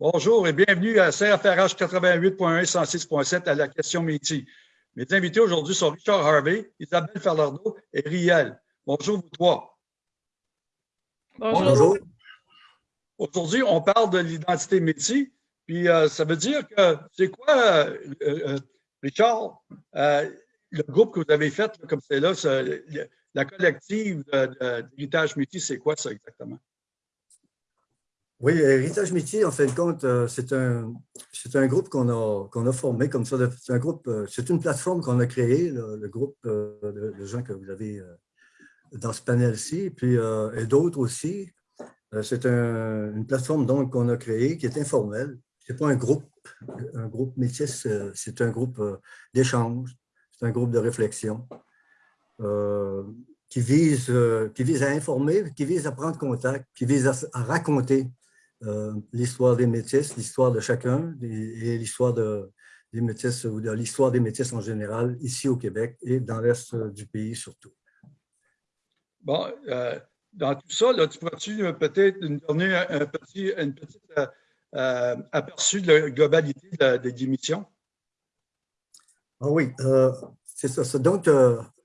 Bonjour et bienvenue à CFRH 88.1 et 106.7 à la question métier. Mes invités aujourd'hui sont Richard Harvey, Isabelle Ferlardo et Riel. Bonjour vous trois. Bonjour. Aujourd'hui, on parle de l'identité métier. Puis euh, ça veut dire que c'est quoi, euh, euh, Richard, le groupe que vous avez fait, comme c'est là, la collective d'héritage métier, c'est quoi ça exactement? Oui, Héritage Métier, en fin de compte, euh, c'est un, groupe qu'on a, a formé comme ça. C'est un euh, une plateforme qu'on a créée, le, groupe euh, de, gens que vous avez dans ce panel-ci, puis et d'autres aussi. C'est une plateforme qu'on a créée qui est informelle. Ce n'est pas un groupe, un groupe métier, c'est un groupe d'échange, c'est un groupe de réflexion qui vise, qui vise à informer, qui vise à prendre contact, qui vise à raconter l'histoire des métis, l'histoire de chacun et, l'histoire des métis ou de l'histoire des métis en général ici au Québec et dans l'Est du pays surtout. Bon, euh, dans tout ça, là, tu pourrais-tu euh, peut-être nous donner un, petit une petite, aperçu de la globalité des émissions? Ah oui, c'est ça. Donc,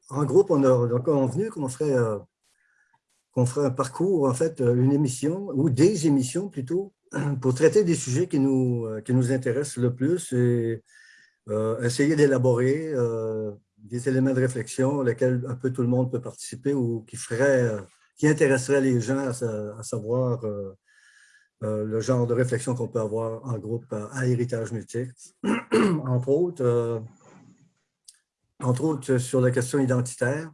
en groupe, on a donc convenu qu'on ferait qu'on ferait un parcours, en fait, euh, une émission, ou des émissions plutôt, pour traiter des sujets qui nous, euh, qui nous intéressent le plus et euh, essayer d'élaborer des éléments de réflexion auxquels un peu tout le monde peut participer ou qui, ferait, qui intéresserait les gens à, savoir le genre de réflexion qu'on peut avoir en groupe à Héritage Multiple. entre autres, entre autres sur la question identitaire,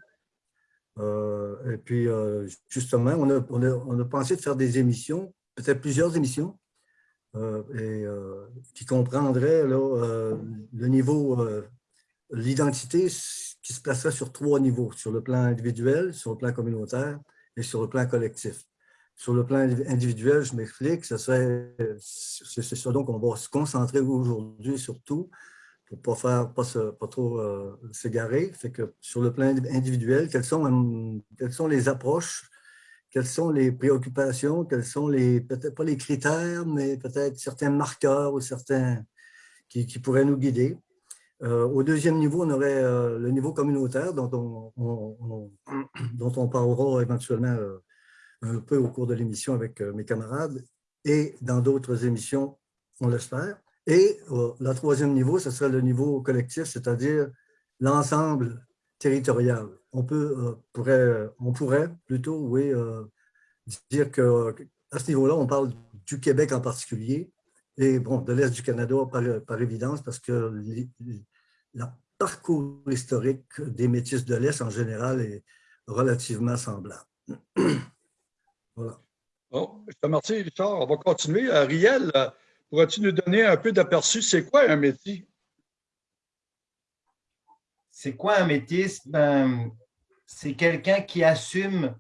et puis, euh, justement, on a, pensé de faire des émissions, peut-être plusieurs émissions, euh, qui comprendraient le niveau, l'identité qui se placerait sur trois niveaux, sur le plan individuel, sur le plan communautaire et sur le plan collectif. Sur le plan individuel, je m'explique, c'est ça donc on va se concentrer aujourd'hui surtout pour pas, faire, pas, pas trop euh, s'égarer. Fait que sur le plan individuel, quelles sont, hum, quelles sont les approches, quelles sont les préoccupations, quels sont les, peut-être pas les critères, mais peut-être certains marqueurs ou certains qui, qui pourraient nous guider. Euh, au deuxième niveau, on aurait euh, le niveau communautaire dont on, dont on parlera éventuellement un peu au cours de l'émission avec mes camarades et dans d'autres émissions, on l'espère. Et euh, le troisième niveau, ce serait le niveau collectif, c'est-à-dire l'ensemble territorial. On, peut, euh, pourrait, on pourrait plutôt, oui, euh, dire qu'à ce niveau-là, on parle du Québec en particulier, et bon, de l'Est du Canada par, évidence, parce que le parcours historique des métis de l'Est en général est relativement semblable. voilà. Bon, je te remercie, Richard. On va continuer. Riel, Pourrais-tu nous donner un peu d'aperçu? C'est quoi un métier? C'est quoi un métier? Ben, c'est quelqu'un qui assume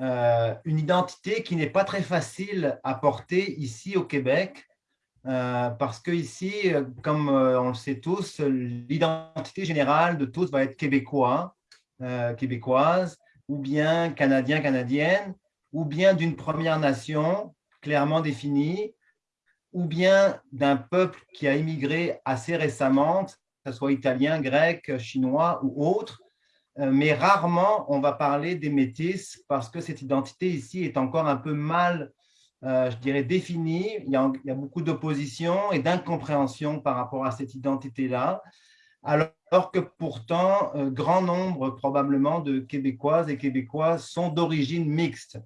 euh, une identité qui n'est pas très facile à porter ici au Québec, euh, parce que ici, comme euh, on le sait tous, l'identité générale de tous va être québécois, québécoise, ou bien canadien, canadienne, ou bien d'une première nation clairement définie, ou bien d'un peuple qui a immigré assez récemment, que ce soit italien, grec, chinois ou autre, euh, mais rarement on va parler des métis parce que cette identité ici est encore un peu mal, euh, je dirais, définie. Il y a, beaucoup d'opposition et d'incompréhension par rapport à cette identité-là, alors que pourtant, euh, grand nombre probablement de Québécoises et Québécois sont d'origine mixte,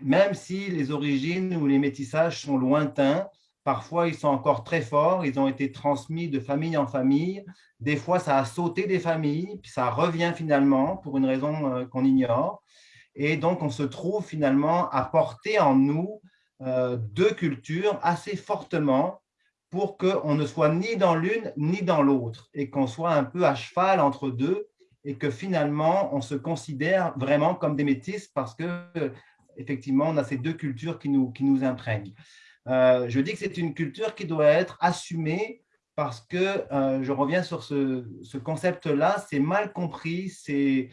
même si les origines ou les métissages sont lointains, Parfois, ils sont encore très forts, ils ont été transmis de famille en famille. Des fois, ça a sauté des familles, puis ça revient finalement pour une raison euh, qu'on ignore. Et donc, on se trouve finalement à porter en nous euh, deux cultures assez fortement pour qu'on ne soit ni dans l'une ni dans l'autre et qu'on soit un peu à cheval entre deux et que finalement, on se considère vraiment comme des métis parce que effectivement, on a ces deux cultures qui nous, qui nous imprègnent. Euh, je dis que c'est une culture qui doit être assumée parce que, euh, je reviens sur ce, concept-là, c'est mal compris, c'est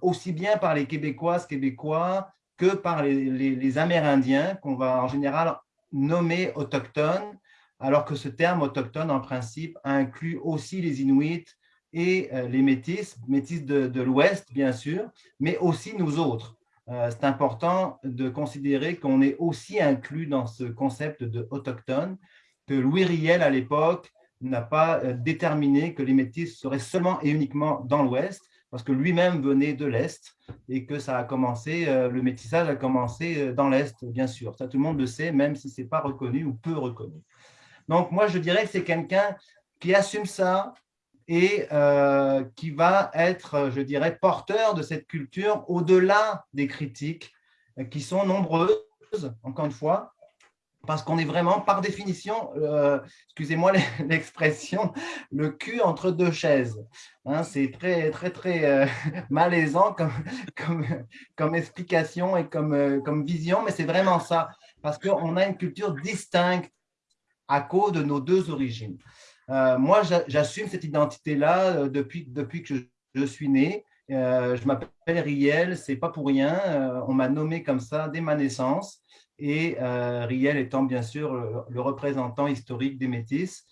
aussi bien par les Québécoises, Québécois que par les, Amérindiens qu'on va en général nommer autochtones, alors que ce terme autochtone, en principe, inclut aussi les Inuits et les Métis, Métis de l'Ouest, bien sûr, mais aussi nous autres. C'est important de considérer qu'on est aussi inclus dans ce concept de autochtone, que Louis Riel, à l'époque, n'a pas déterminé que les Métis seraient seulement et uniquement dans l'Ouest, parce que lui-même venait de l'Est et que ça a commencé, le métissage a commencé dans l'Est, bien sûr. Ça, tout le monde le sait, même si ce n'est pas reconnu ou peu reconnu. Donc, moi, je dirais que c'est quelqu'un qui assume ça et euh, qui va être, je dirais, porteur de cette culture au-delà des critiques euh, qui sont nombreuses, encore une fois, parce qu'on est vraiment, par définition, euh, excusez-moi l'expression, le cul entre deux chaises. Hein, c'est très, très, très malaisant comme, comme, comme, explication et comme, comme vision, mais c'est vraiment ça, parce qu'on a une culture distincte à cause de nos deux origines. Euh, moi, j'assume cette identité-là euh, depuis, depuis que je, suis né. Euh, je m'appelle Riel, c'est pas pour rien. on m'a nommé comme ça dès ma naissance. Et Riel étant bien sûr le, représentant historique des Métis.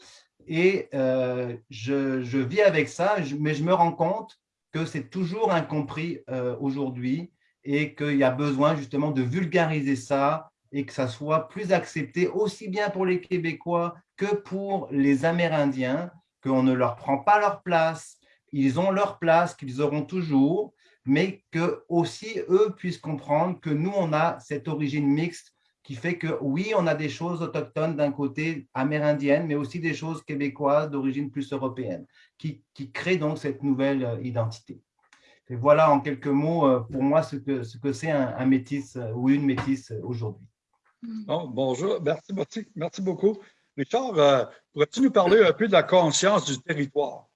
Et je, vis avec ça, mais je me rends compte que c'est toujours incompris aujourd'hui et qu'il y a besoin justement de vulgariser ça, et que ça soit plus accepté aussi bien pour les Québécois que pour les Amérindiens, qu'on ne leur prend pas leur place, ils ont leur place qu'ils auront toujours, mais que aussi eux puissent comprendre que nous, on a cette origine mixte qui fait que oui, on a des choses autochtones d'un côté amérindienne, mais aussi des choses québécoises d'origine plus européenne, qui, qui créent donc cette nouvelle euh, identité. Et voilà en quelques mots euh, pour moi ce que c'est ce que un, un métis euh, ou une métisse aujourd'hui. Bonjour, merci, merci, merci beaucoup. Richard, euh, pourrais-tu nous parler un peu de la conscience du territoire?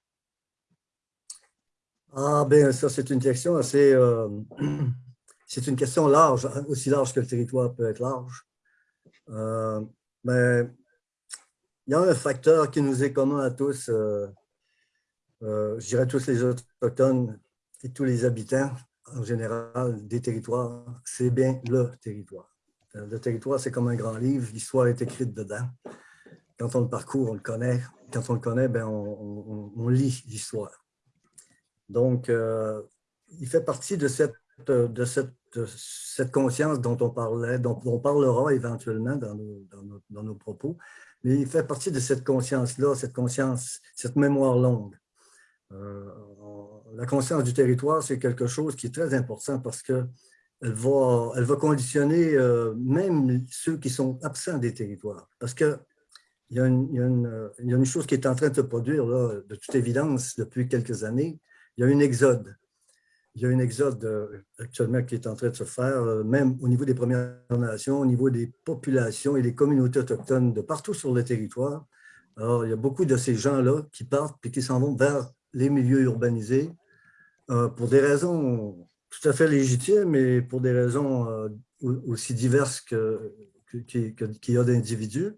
Ah, bien, ça, c'est une question assez. Euh, c'est une question large, aussi large que le territoire peut être large. Euh, mais il y a un facteur qui nous est commun à tous, je dirais tous les Autochtones et tous les habitants en général des territoires, c'est bien le territoire. Le territoire, c'est comme un grand livre, l'histoire est écrite dedans quand on le parcourt, on le connaît. Quand on le connaît, ben, on, lit l'histoire. Donc, euh, il fait partie de cette, de cette, cette, conscience dont on parlait, dont on parlera éventuellement dans nos, dans nos, propos, mais il fait partie de cette conscience-là, cette conscience, cette mémoire longue. Euh, la conscience du territoire, c'est quelque chose qui est très important parce qu'elle va, elle va conditionner euh, même ceux qui sont absents des territoires. Parce que il y, a une, chose qui est en train de se produire, là, de toute évidence, depuis quelques années. Il y a un exode. Il y a un exode euh, actuellement qui est en train de se faire, euh, même au niveau des Premières Nations, au niveau des populations et des communautés autochtones de partout sur le territoire. Alors, il y a beaucoup de ces gens-là qui partent et qui s'en vont vers les milieux urbanisés euh, pour des raisons tout à fait légitimes, mais pour des raisons aussi diverses qu'il y a d'individus.